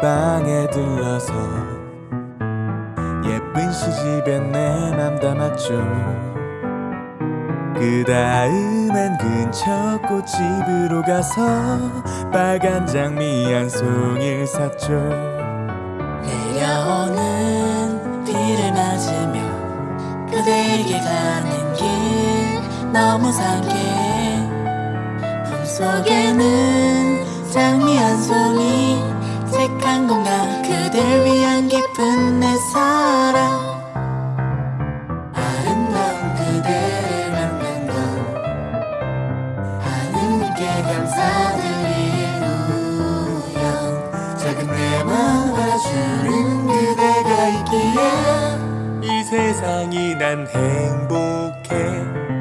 방에 들러서 예쁜 시집에 내 맘 담았죠. 그 다음엔 근처 꽃집으로 가서 빨간 장미 한 송이를 샀죠. 내려오는 비를 맞으며 그대에게 가는 길 너무 상쾌해. 품속에는 장미 한 송이 색한 공간 그댈 위한 기쁜 내 사랑. 아름다운 그대를 만난 건 하느님께 감사드릴 우연. 작은 내 마음 알아주는 그대가 있기에 이 세상이 난 행복해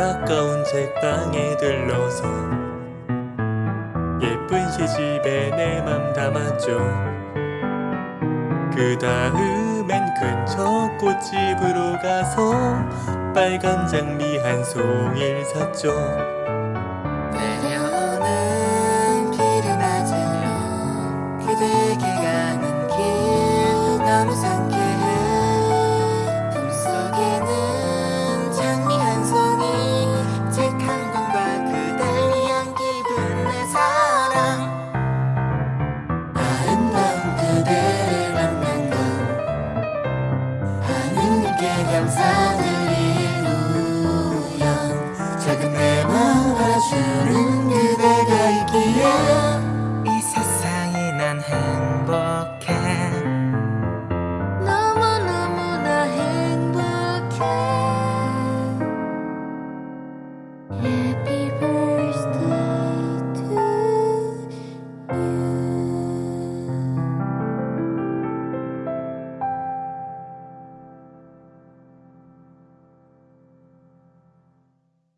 가까운 책방에 들러서 예쁜 시집에 내 맘 담았죠. 그 다음엔 근처 꽃집으로 가서 빨간 장미 한 송이를 샀죠 하